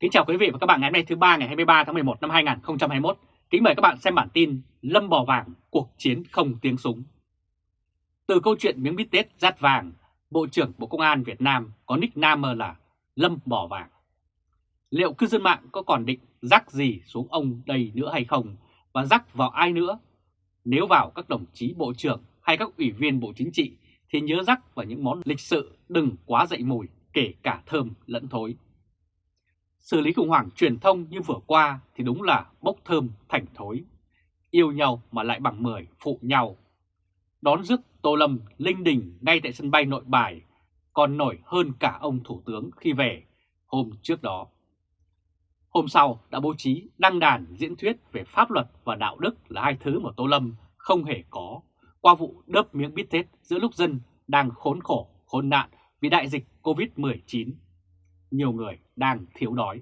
Kính chào quý vị và các bạn ngày hôm nay thứ ba ngày 23 tháng 11 năm 2021. Kính mời các bạn xem bản tin Lâm bò vàng, cuộc chiến không tiếng súng. Từ câu chuyện miếng bít tết rát vàng, Bộ trưởng Bộ Công an Việt Nam có nickname là Lâm bò vàng. Liệu cư dân mạng có còn định rắc gì xuống ông đây nữa hay không và rắc vào ai nữa? Nếu vào các đồng chí bộ trưởng hay các ủy viên Bộ Chính trị thì nhớ rắc vào những món lịch sự đừng quá dậy mùi kể cả thơm lẫn thối. Xử lý khủng hoảng truyền thông như vừa qua thì đúng là bốc thơm thành thối. Yêu nhau mà lại bằng mười phụ nhau. Đón rước Tô Lâm linh đình ngay tại sân bay nội bài còn nổi hơn cả ông Thủ tướng khi về hôm trước đó. Hôm sau đã bố trí đăng đàn diễn thuyết về pháp luật và đạo đức là hai thứ mà Tô Lâm không hề có qua vụ đớp miếng bít tết giữa lúc dân đang khốn khổ, khốn nạn vì đại dịch Covid-19 nhiều người đang thiếu đói.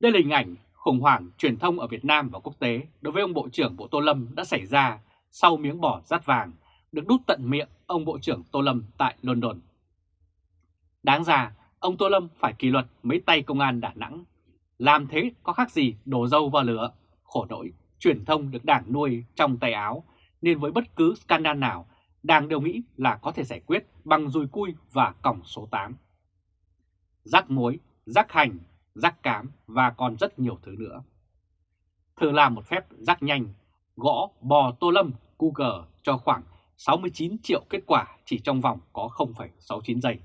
Đây là hình ảnh khủng hoảng truyền thông ở Việt Nam và quốc tế đối với ông Bộ trưởng Bộ Tô Lâm đã xảy ra sau miếng bỏ rát vàng được đút tận miệng ông Bộ trưởng Tô Lâm tại London. Đáng ra, ông Tô Lâm phải kỷ luật mấy tay công an Đà Nẵng. Làm thế có khác gì đổ dâu vào lửa, khổ nỗi, truyền thông được đảng nuôi trong tay áo, nên với bất cứ scandal nào, đảng đều nghĩ là có thể giải quyết bằng dùi cui và còng số 8 rắc muối, rắc hành, rắc cám và còn rất nhiều thứ nữa. Thử làm một phép rắc nhanh, gõ bò tô lâm Google cho khoảng 69 triệu kết quả chỉ trong vòng có 0,69 giây.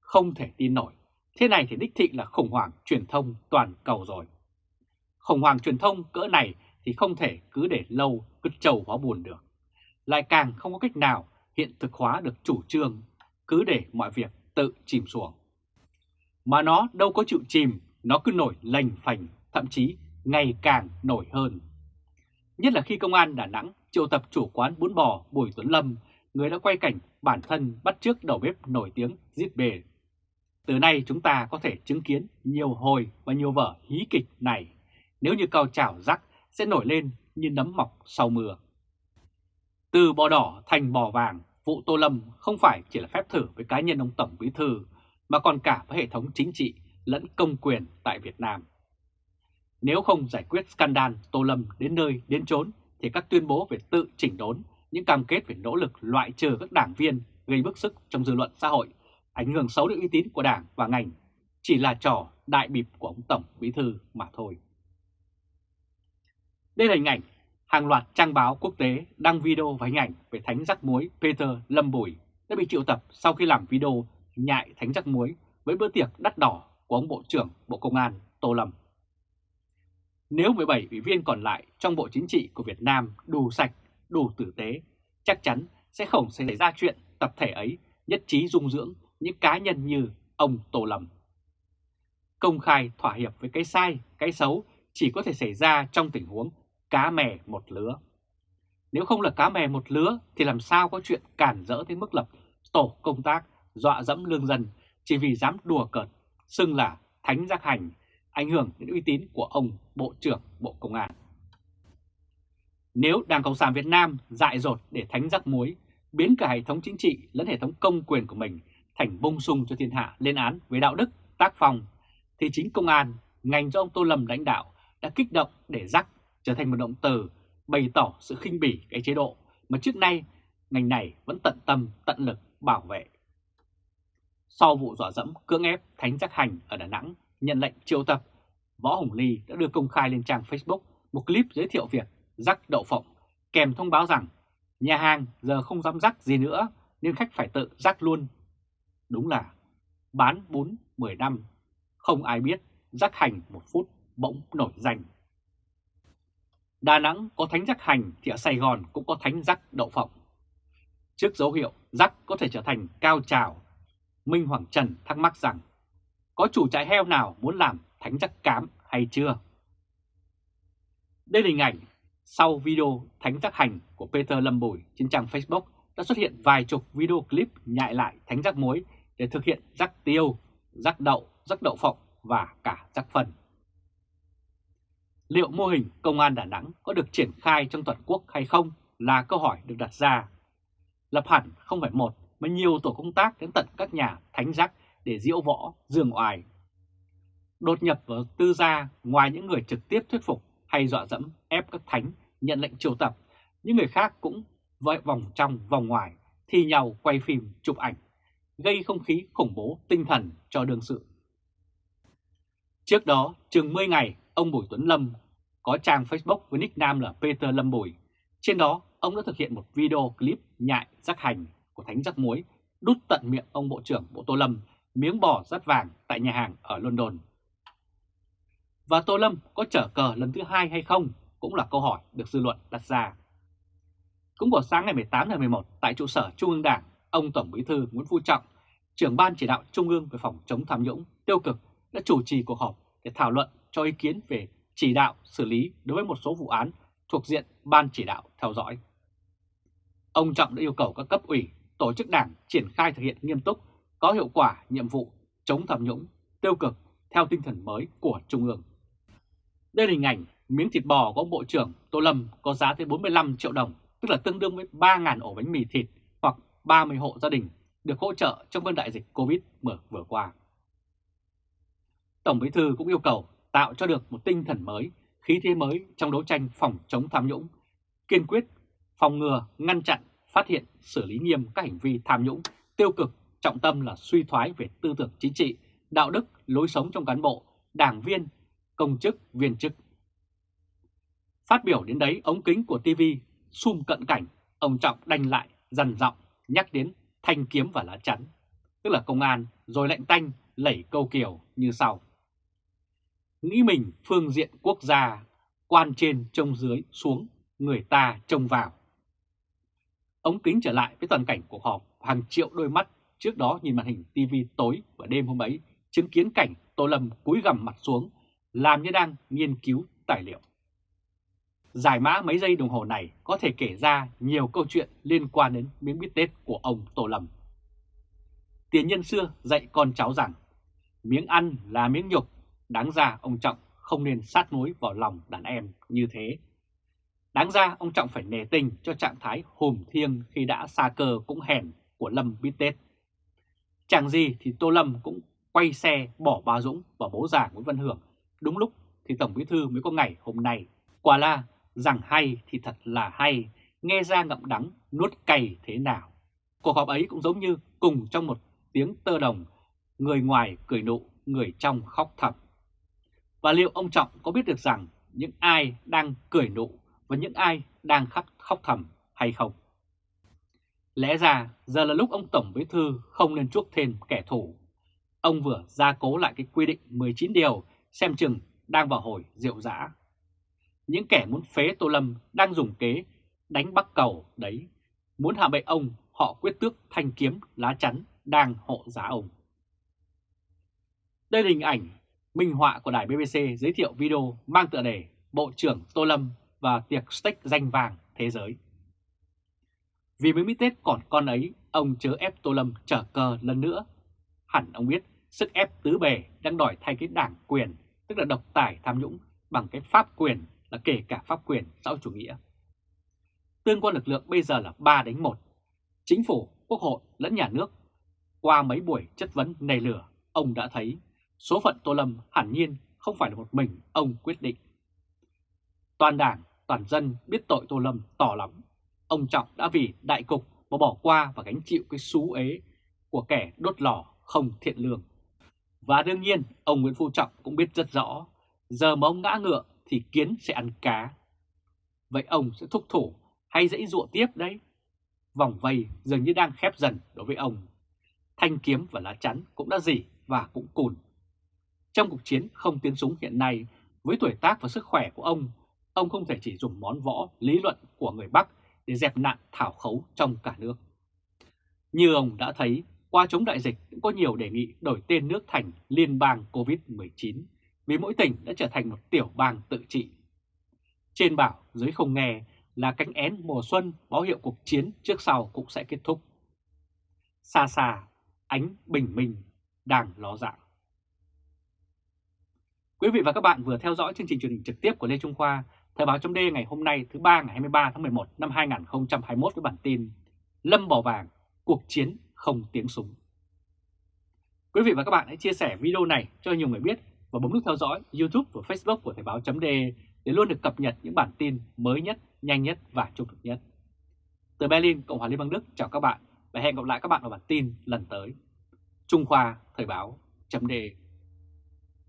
Không thể tin nổi, thế này thì đích thị là khủng hoảng truyền thông toàn cầu rồi. Khủng hoảng truyền thông cỡ này thì không thể cứ để lâu cứ trầu hóa buồn được. Lại càng không có cách nào hiện thực hóa được chủ trương, cứ để mọi việc tự chìm xuống. Mà nó đâu có chịu chìm, nó cứ nổi lành phành, thậm chí ngày càng nổi hơn. Nhất là khi công an Đà Nẵng triệu tập chủ quán bún bò Bùi Tuấn Lâm, người đã quay cảnh bản thân bắt trước đầu bếp nổi tiếng giết bề. Từ nay chúng ta có thể chứng kiến nhiều hồi và nhiều vở hí kịch này, nếu như cao trào rắc sẽ nổi lên như nấm mọc sau mưa. Từ bò đỏ thành bò vàng, vụ Tô Lâm không phải chỉ là phép thử với cá nhân ông Tổng Bí Thư mà còn cả với hệ thống chính trị lẫn công quyền tại Việt Nam. Nếu không giải quyết scandal Tô Lâm đến nơi đến chốn thì các tuyên bố về tự chỉnh đốn, những cam kết về nỗ lực loại trừ các đảng viên gây bức xúc trong dư luận xã hội, ảnh hưởng xấu đến uy tín của đảng và ngành chỉ là trò đại bịp của ông Tổng Bí Thư mà thôi. Đây là hình ảnh hàng loạt trang báo quốc tế đăng video và hình ảnh về thánh rắc muối Peter Lâm Bùi đã bị triệu tập sau khi làm video nhại thánh rắc muối với bữa tiệc đắt đỏ của ông Bộ trưởng Bộ Công an Tô Lâm. Nếu 17 ủy viên còn lại trong Bộ Chính trị của Việt Nam đủ sạch, đủ tử tế, chắc chắn sẽ không xảy ra chuyện tập thể ấy nhất trí dung dưỡng những cá nhân như ông Tô Lâm. Công khai thỏa hiệp với cái sai, cái xấu chỉ có thể xảy ra trong tình huống cá mè một lứa. Nếu không là cá mè một lứa thì làm sao có chuyện cản rỡ tới mức lập tổ công tác dọa dẫm lương dân chỉ vì dám đùa cợt, xưng là thánh giác hành, ảnh hưởng đến uy tín của ông Bộ trưởng Bộ Công an. Nếu Đảng Cộng sản Việt Nam dại dột để thánh giác muối, biến cả hệ thống chính trị lẫn hệ thống công quyền của mình thành bông sung cho thiên hạ lên án với đạo đức, tác phong, thì chính công an, ngành do ông Tô Lâm lãnh đạo đã kích động để rắc trở thành một động từ bày tỏ sự khinh bỉ cái chế độ mà trước nay ngành này vẫn tận tâm, tận lực bảo vệ. Sau vụ dọa dẫm cưỡng ép Thánh Giác Hành ở Đà Nẵng nhận lệnh triệu tập, Võ Hồng Ly đã đưa công khai lên trang Facebook một clip giới thiệu việc rắc đậu phộng kèm thông báo rằng nhà hàng giờ không dám rắc gì nữa nên khách phải tự rắc luôn. Đúng là bán bún 10 năm, không ai biết rắc hành một phút bỗng nổi danh. Đà Nẵng có thánh rắc hành thì ở Sài Gòn cũng có thánh rắc đậu phộng. Trước dấu hiệu rắc có thể trở thành cao trào Minh Hoàng Trần thắc mắc rằng có chủ trại heo nào muốn làm thánh chắc cám hay chưa? Đây là hình ảnh sau video thánh giác hành của Peter Lâm Bùi trên trang Facebook đã xuất hiện vài chục video clip nhại lại thánh rắc muối để thực hiện rắc tiêu, rắc đậu, rắc đậu phộng và cả rắc phần. Liệu mô hình công an Đà Nẵng có được triển khai trong toàn quốc hay không là câu hỏi được đặt ra. Lập hẳn không phải một mà nhiều tổ công tác đến tận các nhà thánh giác để diễu võ, dương oài. đột nhập vào tư gia ngoài những người trực tiếp thuyết phục hay dọa dẫm ép các thánh nhận lệnh triệu tập, những người khác cũng vội vòng trong vòng ngoài thi nhau quay phim chụp ảnh, gây không khí khủng bố tinh thần cho đương sự. Trước đó, chừng 10 ngày, ông Bùi Tuấn Lâm có trang Facebook với nickname là Peter Lâm Bùi. Trên đó, ông đã thực hiện một video clip nhại rắc hành của Thánh Rắc Muối đút tận miệng ông Bộ trưởng Bộ Tô Lâm miếng bò rắt vàng tại nhà hàng ở London. Và Tô Lâm có trở cờ lần thứ hai hay không cũng là câu hỏi được dư luận đặt ra. Cũng vào sáng ngày 18 tháng 11 tại trụ sở Trung ương Đảng, ông Tổng Bí thư Nguyễn Phú Trọng, trưởng ban chỉ đạo Trung ương về phòng chống tham nhũng tiêu cực đã chủ trì cuộc họp để thảo luận cho ý kiến về chỉ đạo xử lý đối với một số vụ án thuộc diện ban chỉ đạo theo dõi. Ông Trọng đã yêu cầu các cấp ủy, tổ chức đảng triển khai thực hiện nghiêm túc, có hiệu quả nhiệm vụ chống tham nhũng, tiêu cực theo tinh thần mới của Trung ương. Đây là hình ảnh miếng thịt bò của ông Bộ trưởng Tô Lâm có giá tới 45 triệu đồng, tức là tương đương với 3.000 ổ bánh mì thịt hoặc 30 hộ gia đình được hỗ trợ trong cơn đại dịch Covid vừa qua. Tổng Bí thư cũng yêu cầu tạo cho được một tinh thần mới, khí thế mới trong đấu tranh phòng chống tham nhũng, kiên quyết phòng ngừa, ngăn chặn, phát hiện, xử lý nghiêm các hành vi tham nhũng, tiêu cực, trọng tâm là suy thoái về tư tưởng chính trị, đạo đức, lối sống trong cán bộ, đảng viên, công chức, viên chức. Phát biểu đến đấy, ống kính của TV sum cận cảnh, ông Trọng đanh lại, dằn giọng nhắc đến thanh kiếm và lá chắn, tức là công an, rồi lệnh tanh, lẩy câu kiều như sau. Nghĩ mình phương diện quốc gia, quan trên trông dưới xuống, người ta trông vào. Ống kính trở lại với toàn cảnh cuộc họp, hàng triệu đôi mắt trước đó nhìn màn hình TV tối và đêm hôm ấy, chứng kiến cảnh Tô Lâm cúi gằm mặt xuống, làm như đang nghiên cứu tài liệu. Giải mã mấy giây đồng hồ này có thể kể ra nhiều câu chuyện liên quan đến miếng bít tết của ông Tô Lâm. Tiền nhân xưa dạy con cháu rằng, miếng ăn là miếng nhục, đáng ra ông Trọng không nên sát mối vào lòng đàn em như thế. Đáng ra ông Trọng phải nề tình cho trạng thái hùm thiêng khi đã xa cơ cũng hèn của Lâm bít tết. Chẳng gì thì Tô Lâm cũng quay xe bỏ bà Dũng và bố già Nguyễn Văn Hưởng. Đúng lúc thì Tổng Bí Thư mới có ngày hôm nay. Quả là rằng hay thì thật là hay, nghe ra ngậm đắng, nuốt cay thế nào. Cuộc họp ấy cũng giống như cùng trong một tiếng tơ đồng, người ngoài cười nụ, người trong khóc thầm. Và liệu ông Trọng có biết được rằng những ai đang cười nụ và những ai đang khóc, khóc thầm hay không? Lẽ ra giờ là lúc ông Tổng Bí Thư không nên chuốc thêm kẻ thù. Ông vừa gia cố lại cái quy định 19 điều xem chừng đang vào hồi rượu dã. Những kẻ muốn phế Tô Lâm đang dùng kế đánh bắc cầu đấy. Muốn hạ bệ ông họ quyết tước thanh kiếm lá chắn đang hộ giá ông. Đây là hình ảnh minh họa của đài BBC giới thiệu video mang tựa đề Bộ trưởng Tô Lâm và tiệc steak danh vàng thế giới. Vì mới mít Tết còn con ấy, ông chớ ép Tô Lâm trở cờ lần nữa. Hẳn ông biết sức ép tứ bề đang đòi thay cái đảng quyền, tức là độc tài tham nhũng bằng cái pháp quyền là kể cả pháp quyền xã hội chủ nghĩa. Tương quan lực lượng bây giờ là 3 đánh 1. Chính phủ, quốc hội lẫn nhà nước. Qua mấy buổi chất vấn nề lửa, ông đã thấy số phận Tô Lâm hẳn nhiên không phải là một mình ông quyết định. Toàn đảng, toàn dân biết tội Tô Lâm tỏ lắm. Ông Trọng đã vì đại cục mà bỏ qua và gánh chịu cái xú ế của kẻ đốt lò không thiện lương. Và đương nhiên, ông Nguyễn Phú Trọng cũng biết rất rõ, giờ mà ông ngã ngựa thì kiến sẽ ăn cá. Vậy ông sẽ thúc thủ hay dãy dụa tiếp đấy? Vòng vây dường như đang khép dần đối với ông. Thanh kiếm và lá chắn cũng đã dỉ và cũng cùn. Trong cuộc chiến không tiến súng hiện nay, với tuổi tác và sức khỏe của ông, ông không thể chỉ dùng món võ lý luận của người Bắc để dẹp nạn thảo khấu trong cả nước. Như ông đã thấy, qua chống đại dịch cũng có nhiều đề nghị đổi tên nước thành Liên bang COVID-19 vì mỗi tỉnh đã trở thành một tiểu bang tự trị. Trên bảo dưới không nghe là cánh én mùa xuân báo hiệu cuộc chiến trước sau cũng sẽ kết thúc. Xa xa, ánh bình minh đang ló dạng. Quý vị và các bạn vừa theo dõi chương trình truyền hình trực tiếp của Lê Trung Khoa, Thời báo chấm ngày hôm nay thứ ba ngày 23 tháng 11 năm 2021 với bản tin Lâm bỏ vàng, cuộc chiến không tiếng súng. Quý vị và các bạn hãy chia sẻ video này cho nhiều người biết và bấm nút theo dõi YouTube và Facebook của Thời báo chấm .de để luôn được cập nhật những bản tin mới nhất, nhanh nhất và trung thực nhất. Từ Berlin, Cộng hòa Liên bang Đức chào các bạn và hẹn gặp lại các bạn ở bản tin lần tới. Trung Khoa Thời báo .de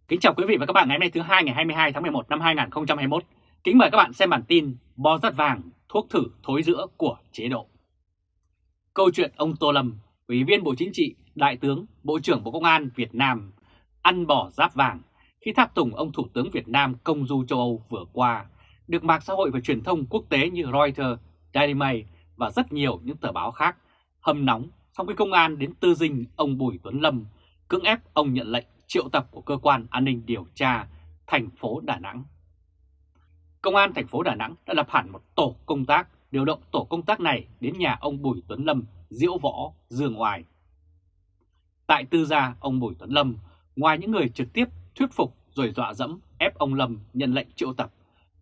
Kính chào quý vị và các bạn ngày hôm nay thứ hai ngày 22 tháng 11 năm 2021. Kính mời các bạn xem bản tin Bò rắt vàng, thuốc thử thối giữa của chế độ. Câu chuyện ông Tô Lâm, Ủy viên Bộ Chính trị, Đại tướng, Bộ trưởng Bộ Công an Việt Nam ăn bò giáp vàng khi tháp tùng ông Thủ tướng Việt Nam công du châu Âu vừa qua, được mạng xã hội và truyền thông quốc tế như Reuters, Daily Mail và rất nhiều những tờ báo khác hâm nóng sau khi công an đến tư dinh ông Bùi Tuấn Lâm cưỡng ép ông nhận lệnh triệu tập của cơ quan an ninh điều tra thành phố Đà Nẵng. Công an thành phố Đà Nẵng đã lập hẳn một tổ công tác, điều động tổ công tác này đến nhà ông Bùi Tuấn Lâm, diễu võ, dương ngoài. Tại tư gia ông Bùi Tuấn Lâm, ngoài những người trực tiếp thuyết phục rồi dọa dẫm ép ông Lâm nhận lệnh triệu tập,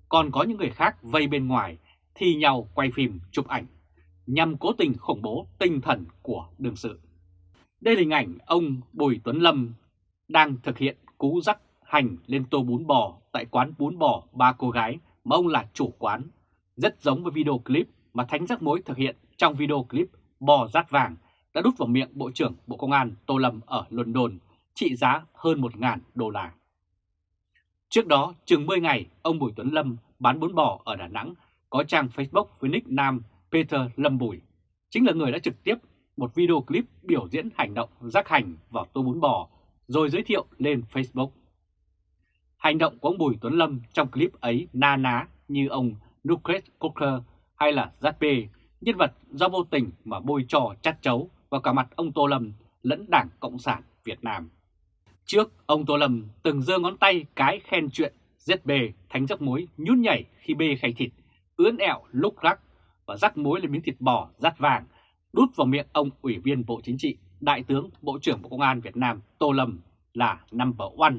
còn có những người khác vây bên ngoài thi nhau quay phim chụp ảnh nhằm cố tình khủng bố tinh thần của đương sự. Đây là hình ảnh ông Bùi Tuấn Lâm đang thực hiện cú rắc hành lên tô bún bò tại quán bún bò ba cô gái mà ông là chủ quán, rất giống với video clip mà Thánh Giác Mối thực hiện trong video clip bò rát vàng đã đút vào miệng Bộ trưởng Bộ Công an Tô Lâm ở London trị giá hơn 1.000 đô la. Trước đó, chừng 10 ngày, ông Bùi Tuấn Lâm bán bún bò ở Đà Nẵng có trang Facebook với nick nam Peter Lâm Bùi, chính là người đã trực tiếp một video clip biểu diễn hành động rác hành vào tô bún bò rồi giới thiệu lên Facebook. Hành động của ông Bùi Tuấn Lâm trong clip ấy na ná như ông Nucleus Cocker hay là Zatpe, nhân vật do vô tình mà bôi trò chát chấu vào cả mặt ông Tô Lâm lẫn Đảng Cộng sản Việt Nam. Trước, ông Tô Lâm từng giơ ngón tay cái khen chuyện ZB thánh rắc muối nhún nhảy khi bê khay thịt, ướn ẹo lúc rắc và rắc muối lên miếng thịt bò rát vàng, đút vào miệng ông Ủy viên Bộ Chính trị, Đại tướng Bộ trưởng Bộ Công an Việt Nam Tô Lâm là number one.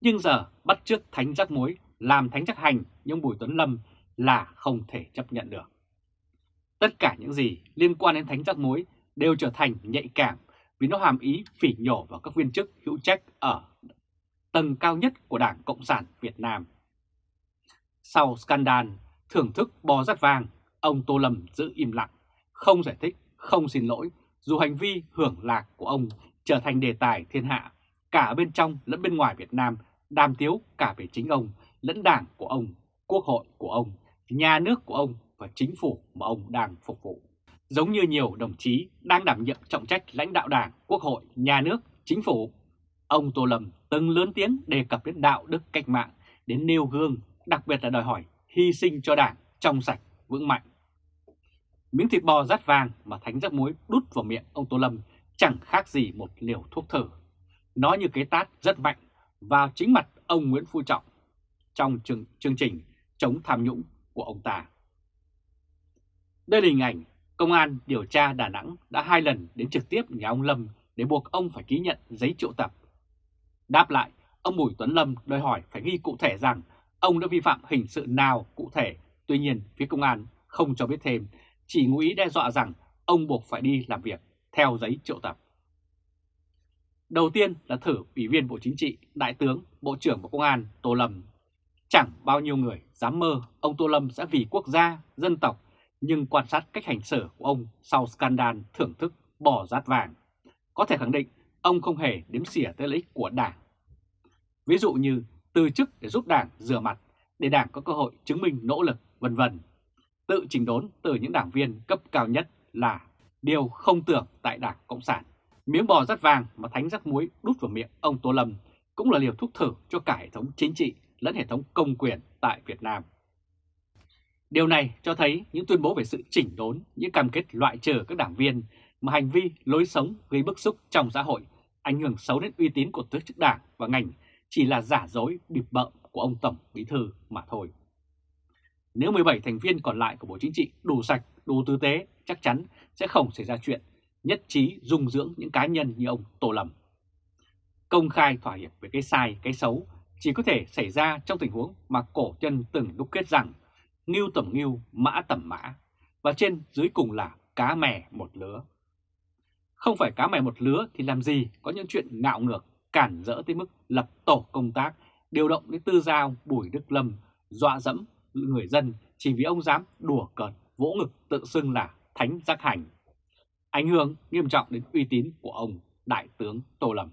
Nhưng giờ bắt trước thánh rắc muối làm thánh rắc hành nhưng Bùi Tuấn Lâm là không thể chấp nhận được. Tất cả những gì liên quan đến thánh rắc muối đều trở thành nhạy cảm vì nó hàm ý phỉ nhổ vào các viên chức hữu trách ở tầng cao nhất của Đảng Cộng sản Việt Nam. Sau scandal thưởng thức bò rắt vàng, ông Tô Lâm giữ im lặng, không giải thích, không xin lỗi, dù hành vi hưởng lạc của ông trở thành đề tài thiên hạ, cả bên trong lẫn bên ngoài Việt Nam, đàm tiếu cả về chính ông, lẫn đảng của ông, quốc hội của ông, nhà nước của ông và chính phủ mà ông đang phục vụ. Giống như nhiều đồng chí đang đảm nhiệm trọng trách lãnh đạo đảng, quốc hội, nhà nước, chính phủ, ông Tô Lâm từng lớn tiếng đề cập đến đạo đức cách mạng, đến nêu gương, đặc biệt là đòi hỏi hy sinh cho đảng trong sạch, vững mạnh. Miếng thịt bò rát vàng mà thánh rắc muối đút vào miệng ông Tô Lâm chẳng khác gì một liều thuốc thử. Nó như cái tát rất mạnh vào chính mặt ông Nguyễn Phú Trọng trong chương, chương trình chống tham nhũng của ông ta. Đây là hình ảnh Công an điều tra Đà Nẵng đã hai lần đến trực tiếp nhà ông Lâm để buộc ông phải ký nhận giấy triệu tập. Đáp lại, ông Bùi Tuấn Lâm đòi hỏi phải ghi cụ thể rằng ông đã vi phạm hình sự nào cụ thể. Tuy nhiên, phía công an không cho biết thêm, chỉ ngụ ý đe dọa rằng ông buộc phải đi làm việc theo giấy triệu tập. Đầu tiên là thử Ủy viên Bộ Chính trị, Đại tướng, Bộ trưởng Bộ Công an Tô Lâm. Chẳng bao nhiêu người dám mơ ông Tô Lâm sẽ vì quốc gia, dân tộc nhưng quan sát cách hành xử của ông sau scandal thưởng thức bỏ rát vàng, có thể khẳng định ông không hề đếm xỉa tới lợi ích của Đảng. Ví dụ như từ chức để giúp Đảng rửa mặt, để Đảng có cơ hội chứng minh nỗ lực, vân vân. Tự trình đốn từ những đảng viên cấp cao nhất là điều không tưởng tại Đảng Cộng sản. Miếng bò rắt vàng mà thánh rắc muối đút vào miệng ông Tô Lâm cũng là liều thuốc thử cho cả hệ thống chính trị lẫn hệ thống công quyền tại Việt Nam. Điều này cho thấy những tuyên bố về sự chỉnh đốn, những cam kết loại trừ các đảng viên mà hành vi, lối sống gây bức xúc trong xã hội, ảnh hưởng xấu đến uy tín của tổ chức đảng và ngành chỉ là giả dối bịp bợm của ông Tổng Bí Thư mà thôi. Nếu 17 thành viên còn lại của Bộ Chính trị đủ sạch, đủ tư tế, chắc chắn sẽ không xảy ra chuyện nhất trí dung dưỡng những cá nhân như ông Tô Lâm. Công khai thỏa hiệp về cái sai, cái xấu chỉ có thể xảy ra trong tình huống mà cổ chân từng đúc kết rằng ngưu tầm ngưu, mã tầm mã, và trên dưới cùng là cá mè một lứa. Không phải cá mè một lứa thì làm gì có những chuyện ngạo ngược, cản rỡ tới mức lập tổ công tác, điều động đến tư giao Bùi Đức Lâm, dọa dẫm người dân chỉ vì ông dám đùa cợt, vỗ ngực tự xưng là thánh giác hành. Ảnh hưởng nghiêm trọng đến uy tín của ông Đại tướng Tô Lâm.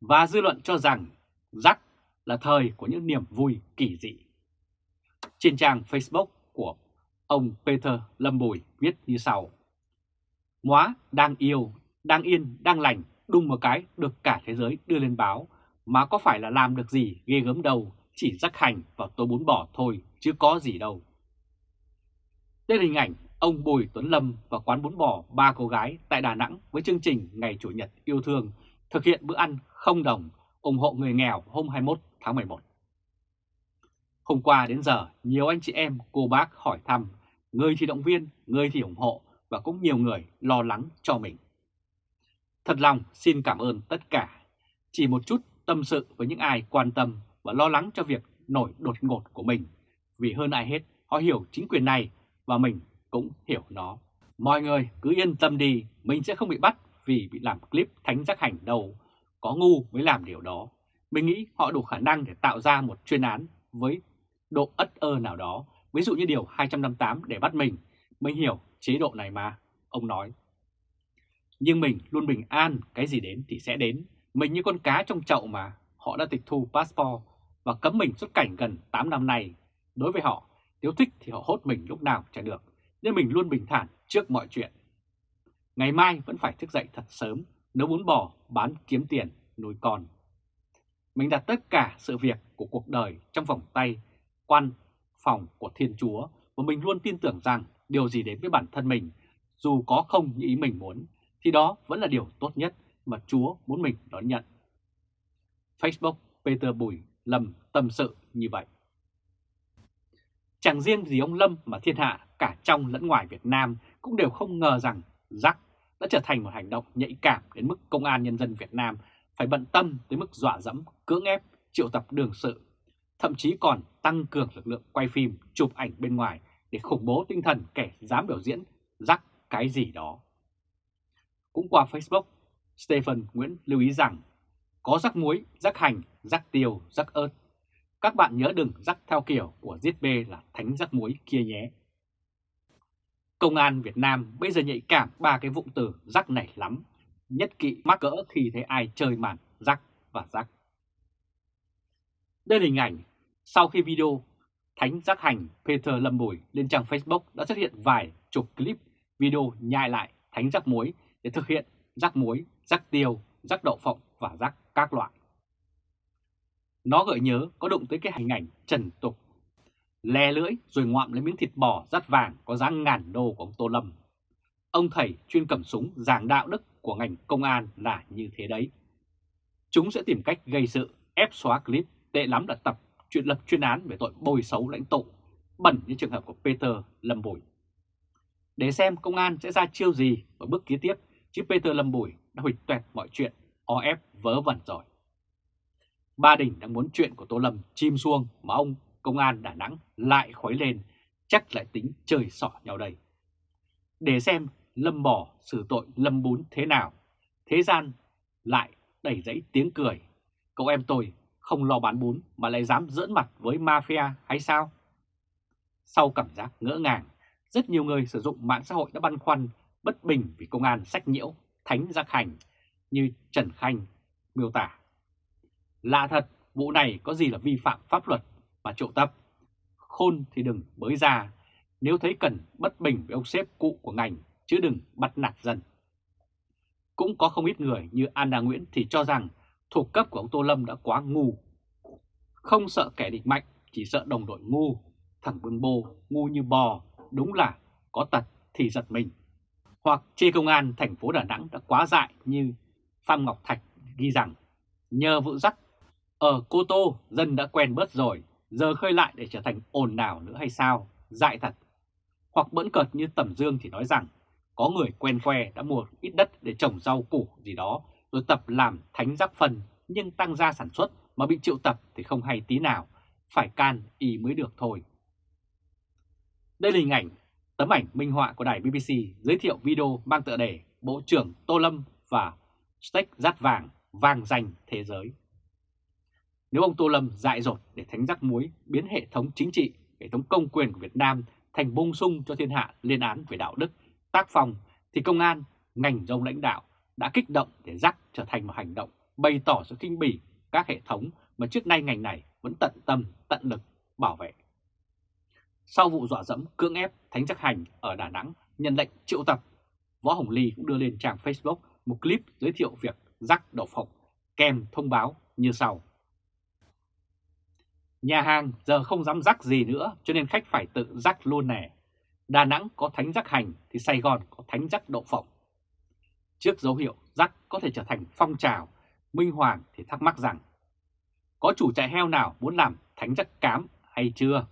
Và dư luận cho rằng rắc là thời của những niềm vui kỳ dị. Trên trang Facebook của ông Peter Lâm Bùi viết như sau. Móa đang yêu, đang yên, đang lành, đùng một cái được cả thế giới đưa lên báo, mà có phải là làm được gì ghê gớm đâu, chỉ rắc hành và tôi bún bò thôi, chứ có gì đâu. Đây là hình ảnh ông Bùi Tuấn Lâm và quán bún bò ba cô gái tại Đà Nẵng với chương trình Ngày Chủ nhật yêu thương thực hiện bữa ăn không đồng ủng hộ người nghèo hôm 21 tháng 11. Hôm qua đến giờ, nhiều anh chị em, cô bác hỏi thăm, người thì động viên, người thì ủng hộ và cũng nhiều người lo lắng cho mình. Thật lòng xin cảm ơn tất cả. Chỉ một chút tâm sự với những ai quan tâm và lo lắng cho việc nổi đột ngột của mình. Vì hơn ai hết, họ hiểu chính quyền này và mình cũng hiểu nó. Mọi người cứ yên tâm đi, mình sẽ không bị bắt vì bị làm clip thánh giác hành đâu. Có ngu mới làm điều đó. Mình nghĩ họ đủ khả năng để tạo ra một chuyên án với độ ất ơ nào đó, ví dụ như điều 258 để bắt mình. Mình hiểu chế độ này mà, ông nói. Nhưng mình luôn bình an, cái gì đến thì sẽ đến. Mình như con cá trong chậu mà, họ đã tịch thu passport và cấm mình xuất cảnh gần 8 năm nay. Đối với họ, nếu thích thì họ hốt mình lúc nào chả được, nên mình luôn bình thản trước mọi chuyện. Ngày mai vẫn phải thức dậy thật sớm, nấu bún bò, bán kiếm tiền, nuôi con. Mình đặt tất cả sự việc của cuộc đời trong vòng tay, quan phòng của Thiên Chúa và mình luôn tin tưởng rằng điều gì đến với bản thân mình, dù có không như ý mình muốn, thì đó vẫn là điều tốt nhất mà Chúa muốn mình đón nhận. Facebook Peter Bùi Lâm tâm sự như vậy. Chẳng riêng gì ông Lâm mà thiên hạ cả trong lẫn ngoài Việt Nam cũng đều không ngờ rằng rắc đã trở thành một hành động nhạy cảm đến mức Công an Nhân dân Việt Nam phải bận tâm tới mức dọa dẫm, cưỡng ép, triệu tập đường sự, thậm chí còn tăng cường lực lượng quay phim, chụp ảnh bên ngoài để khủng bố tinh thần kẻ dám biểu diễn rắc cái gì đó. Cũng qua Facebook, Stephen Nguyễn lưu ý rằng có rắc muối, rắc hành, rắc tiêu, rắc ớt. Các bạn nhớ đừng rắc theo kiểu của giết bê là thánh rắc muối kia nhé. Công an Việt Nam bây giờ nhạy cảm ba cái vụng từ rắc này lắm, nhất kỵ mắc cỡ khi thấy ai chơi màn rắc và rắc. Đây là hình ảnh sau khi video Thánh Giác Hành Peter Lâm Bùi lên trang Facebook đã xuất hiện vài chục clip video nhai lại Thánh Giác Muối để thực hiện rắc muối, rắc tiêu, rắc đậu phộng và rắc các loại. Nó gợi nhớ có đụng tới cái hình ảnh trần tục, lè lưỡi rồi ngoạm lấy miếng thịt bò rát vàng có giá ngàn đô của ông Tô Lâm. Ông thầy chuyên cầm súng giảng đạo đức của ngành công an là như thế đấy. Chúng sẽ tìm cách gây sự, ép xóa clip, tệ lắm là tập chuyện lập chuyên án về tội bồi xấu lãnh tụ, bẩn như trường hợp của Peter Lâm Bùi. Để xem công an sẽ ra chiêu gì ở bước kế tiếp, chứ Peter Lâm Bùi đã hủy tuẹt mọi chuyện, o ép vớ vẩn rồi. Ba Đình đang muốn chuyện của Tô Lâm chim xuông mà ông công an Đà Nẵng lại khuấy lên, chắc lại tính chơi sỏ nhau đây. Để xem Lâm bỏ xử tội Lâm bún thế nào, thế gian lại đẩy dãy tiếng cười. Cậu em tôi không lo bán bún mà lại dám dỡn mặt với mafia hay sao? Sau cảm giác ngỡ ngàng, rất nhiều người sử dụng mạng xã hội đã băn khoăn, bất bình vì công an sách nhiễu, thánh giác hành như Trần Khanh miêu tả. Lạ thật, vụ này có gì là vi phạm pháp luật mà trộm tập. Khôn thì đừng bới ra, nếu thấy cần bất bình với ông sếp cụ của ngành, chứ đừng bắt nạt dân. Cũng có không ít người như Anna Nguyễn thì cho rằng thuộc cấp của ông Tô Lâm đã quá ngu. Không sợ kẻ địch mạnh, chỉ sợ đồng đội ngu. Thằng Bưng Bô ngu như bò, đúng là có tật thì giật mình. Hoặc chê công an thành phố Đà Nẵng đã quá dại như Phạm Ngọc Thạch ghi rằng nhờ vụ dắt ở Cô Tô dân đã quen bớt rồi, giờ khơi lại để trở thành ồn nào nữa hay sao, dại thật. Hoặc bẫn cợt như Tầm Dương thì nói rằng có người quen que đã mua ít đất để trồng rau củ gì đó rồi tập làm thánh giác phần nhưng tăng gia sản xuất mà bị triệu tập thì không hay tí nào, phải can y mới được thôi. Đây là hình ảnh, tấm ảnh minh họa của đài BBC giới thiệu video mang tựa đề Bộ trưởng Tô Lâm và Steak rát vàng vang danh thế giới. Nếu ông Tô Lâm dại dột để thánh rắc muối biến hệ thống chính trị, hệ thống công quyền của Việt Nam thành bung sung cho thiên hạ liên án về đạo đức, tác phong, thì công an, ngành dông lãnh đạo đã kích động để rắc trở thành một hành động bày tỏ sự kinh bỉ các hệ thống mà trước nay ngành này vẫn tận tâm, tận lực bảo vệ. Sau vụ dọa dẫm cưỡng ép Thánh Chắc Hành ở Đà Nẵng nhận lệnh triệu tập, Võ Hồng Ly cũng đưa lên trang Facebook một clip giới thiệu việc rắc đậu phộng kèm thông báo như sau. Nhà hàng giờ không dám rắc gì nữa cho nên khách phải tự rắc luôn nè. Đà Nẵng có thánh rắc hành thì Sài Gòn có thánh rắc đậu phộng. Trước dấu hiệu rắc có thể trở thành phong trào, Minh Hoàng thì thắc mắc rằng có chủ trại heo nào muốn làm thánh rắc cám hay chưa?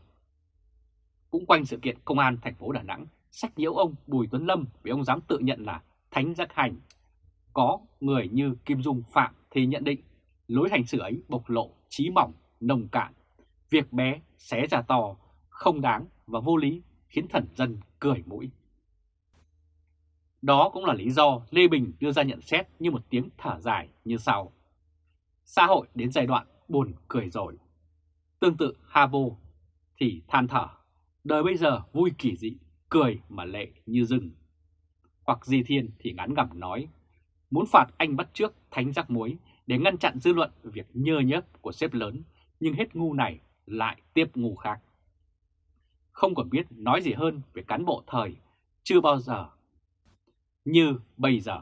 Cũng quanh sự kiện công an thành phố Đà Nẵng sách nhiễu ông Bùi Tuấn Lâm vì ông dám tự nhận là thánh rắc hành. Có người như Kim Dung Phạm thì nhận định lối hành xử ấy bộc lộ trí mỏng, nồng cạn Việc bé xé ra to, không đáng và vô lý khiến thần dân cười mũi. Đó cũng là lý do Lê Bình đưa ra nhận xét như một tiếng thở dài như sau. Xã hội đến giai đoạn buồn cười rồi. Tương tự Havo thì than thở, đời bây giờ vui kỳ dị, cười mà lệ như rừng. Hoặc Di Thiên thì ngắn ngẩm nói, muốn phạt anh bắt trước thánh giác muối để ngăn chặn dư luận việc nhơ nhớp của sếp lớn, nhưng hết ngu này lại tiếp ngu khác. Không còn biết nói gì hơn về cán bộ thời, chưa bao giờ như bây giờ.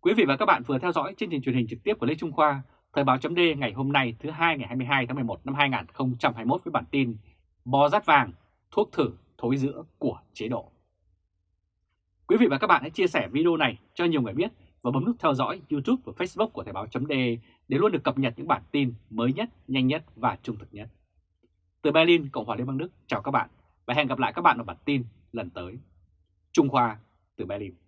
Quý vị và các bạn vừa theo dõi chương trình truyền hình trực tiếp của Lê Trung Khoa, Thời báo chấm ngày hôm nay thứ hai ngày 22 tháng 11 năm 2021 với bản tin Bò rát vàng, thuốc thử thối giữa của chế độ. Quý vị và các bạn hãy chia sẻ video này cho nhiều người biết và bấm nút theo dõi YouTube và Facebook của Thời Báo .de để luôn được cập nhật những bản tin mới nhất, nhanh nhất và trung thực nhất. Từ Berlin, Cộng hòa Liên bang Đức, chào các bạn và hẹn gặp lại các bạn ở bản tin lần tới. Trung Khoa từ Berlin.